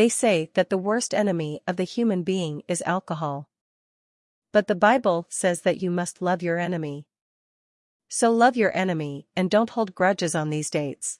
They say that the worst enemy of the human being is alcohol. But the Bible says that you must love your enemy. So love your enemy and don't hold grudges on these dates.